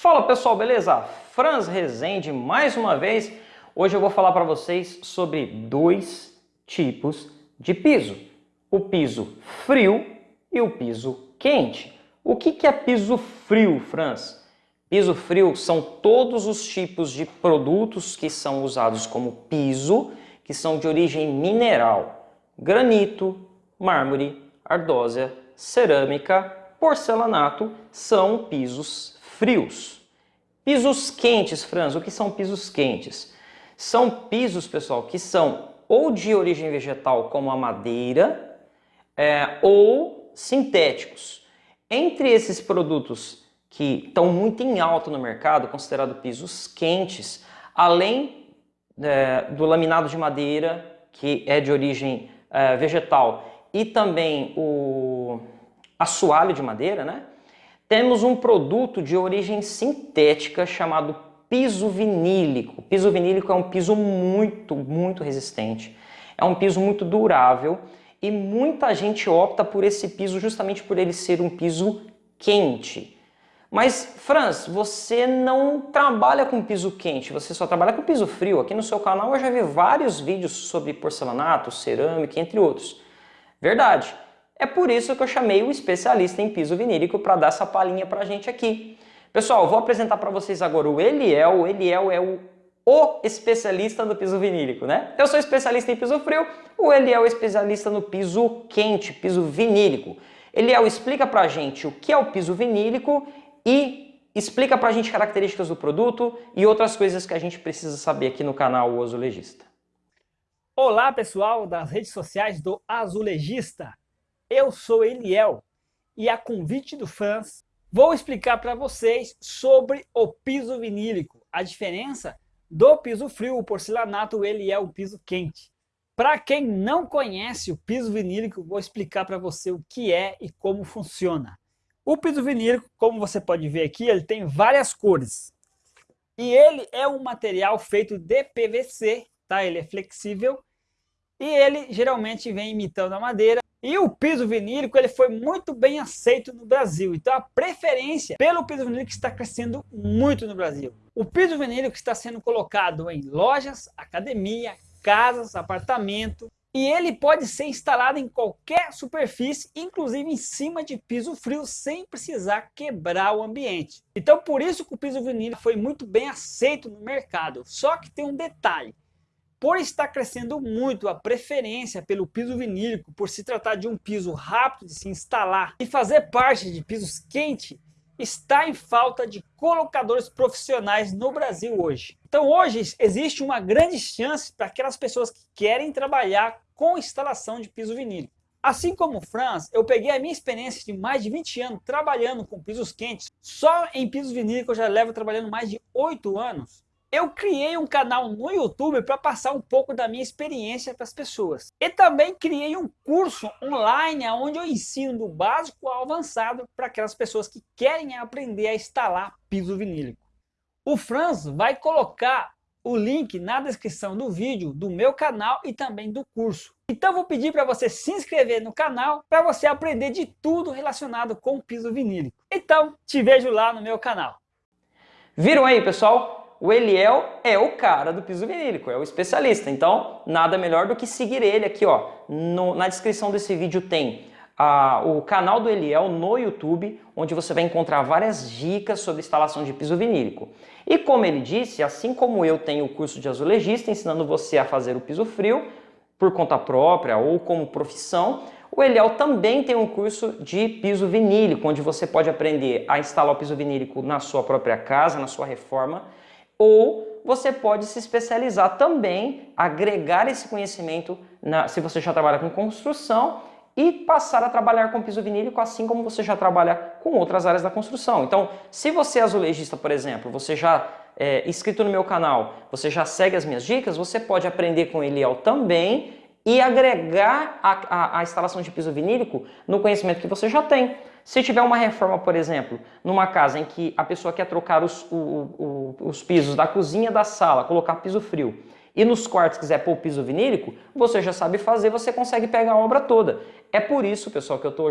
Fala pessoal, beleza? Franz Rezende mais uma vez. Hoje eu vou falar para vocês sobre dois tipos de piso. O piso frio e o piso quente. O que, é piso frio, Franz? Piso frio são todos os tipos de produtos que são usados como piso, que são de origem mineral. Granito, mármore, ardósia, cerâmica, porcelanato são pisos frios. Pisos quentes, Franz, o que são pisos quentes? São pisos, pessoal, que são ou de origem vegetal, como a madeira, é, ou sintéticos. Entre esses produtos que estão muito em alta no mercado, considerado pisos quentes, além é, do laminado de madeira, que é de origem é, vegetal, e também o assoalho de madeira, né? Temos um produto de origem sintética chamado piso vinílico. Piso vinílico é um piso muito, muito resistente. É um piso muito durável e muita gente opta por esse piso justamente por ele ser um piso quente. Mas, Franz, você não trabalha com piso quente, você só trabalha com piso frio. Aqui no seu canal eu já vi vários vídeos sobre porcelanato, cerâmica, entre outros. Verdade. É por isso que eu chamei o especialista em piso vinílico para dar essa palhinha para a gente aqui. Pessoal, vou apresentar para vocês agora o Eliel. O Eliel é o, o especialista no piso vinílico, né? Eu sou especialista em piso frio, o Eliel é especialista no piso quente, piso vinílico. Eliel explica para a gente o que é o piso vinílico e explica para a gente características do produto e outras coisas que a gente precisa saber aqui no canal O Azulejista. Olá pessoal das redes sociais do Azulejista. Eu sou Eliel e a convite do fãs vou explicar para vocês sobre o piso vinílico, a diferença do piso frio, o porcelanato, ele é o piso quente. Para quem não conhece o piso vinílico, vou explicar para você o que é e como funciona. O piso vinílico, como você pode ver aqui, ele tem várias cores. E ele é um material feito de PVC, tá? Ele é flexível e ele geralmente vem imitando a madeira e o piso vinílico ele foi muito bem aceito no Brasil. Então a preferência pelo piso vinílico está crescendo muito no Brasil. O piso vinílico está sendo colocado em lojas, academia, casas, apartamento. E ele pode ser instalado em qualquer superfície, inclusive em cima de piso frio, sem precisar quebrar o ambiente. Então por isso que o piso vinílico foi muito bem aceito no mercado. Só que tem um detalhe. Por estar crescendo muito a preferência pelo piso vinílico, por se tratar de um piso rápido de se instalar e fazer parte de pisos quentes, está em falta de colocadores profissionais no Brasil hoje. Então hoje existe uma grande chance para aquelas pessoas que querem trabalhar com instalação de piso vinílico. Assim como o Franz, eu peguei a minha experiência de mais de 20 anos trabalhando com pisos quentes. Só em pisos vinílicos eu já levo trabalhando mais de 8 anos eu criei um canal no YouTube para passar um pouco da minha experiência para as pessoas. E também criei um curso online onde eu ensino do básico ao avançado para aquelas pessoas que querem aprender a instalar piso vinílico. O Franz vai colocar o link na descrição do vídeo do meu canal e também do curso. Então vou pedir para você se inscrever no canal para você aprender de tudo relacionado com piso vinílico. Então te vejo lá no meu canal. Viram aí pessoal? O Eliel é o cara do piso vinílico, é o especialista. Então, nada melhor do que seguir ele aqui, ó. No, na descrição desse vídeo tem ah, o canal do Eliel no YouTube, onde você vai encontrar várias dicas sobre instalação de piso vinílico. E como ele disse, assim como eu tenho o curso de azulejista, ensinando você a fazer o piso frio, por conta própria ou como profissão, o Eliel também tem um curso de piso vinílico, onde você pode aprender a instalar o piso vinílico na sua própria casa, na sua reforma, ou você pode se especializar também, agregar esse conhecimento, na, se você já trabalha com construção, e passar a trabalhar com piso vinílico, assim como você já trabalha com outras áreas da construção. Então, se você é azulejista, por exemplo, você já é inscrito no meu canal, você já segue as minhas dicas, você pode aprender com Eliel também e agregar a, a, a instalação de piso vinílico no conhecimento que você já tem. Se tiver uma reforma, por exemplo, numa casa em que a pessoa quer trocar os, o, o, os pisos da cozinha da sala, colocar piso frio, e nos quartos quiser pôr piso vinílico, você já sabe fazer, você consegue pegar a obra toda. É por isso, pessoal, que eu estou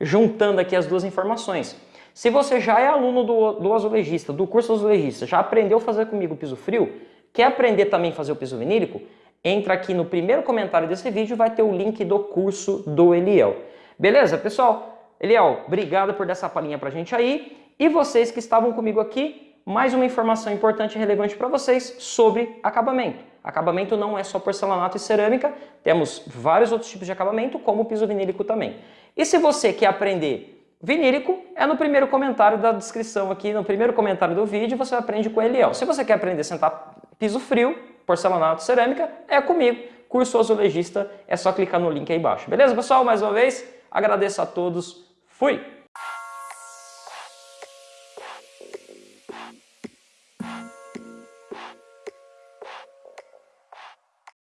juntando aqui as duas informações. Se você já é aluno do, do azulejista, do curso azulejista, já aprendeu a fazer comigo o piso frio, quer aprender também a fazer o piso vinílico, entra aqui no primeiro comentário desse vídeo, vai ter o link do curso do Eliel. Beleza, pessoal? Eliel, obrigado por dar essa palhinha pra gente aí. E vocês que estavam comigo aqui, mais uma informação importante e relevante para vocês sobre acabamento. Acabamento não é só porcelanato e cerâmica, temos vários outros tipos de acabamento, como o piso vinílico também. E se você quer aprender Vinílico é no primeiro comentário da descrição aqui, no primeiro comentário do vídeo, você aprende com Eliel. Se você quer aprender a sentar piso frio, porcelanato, cerâmica, é comigo. Curso azulejista, é só clicar no link aí embaixo. Beleza, pessoal? Mais uma vez, agradeço a todos. Fui!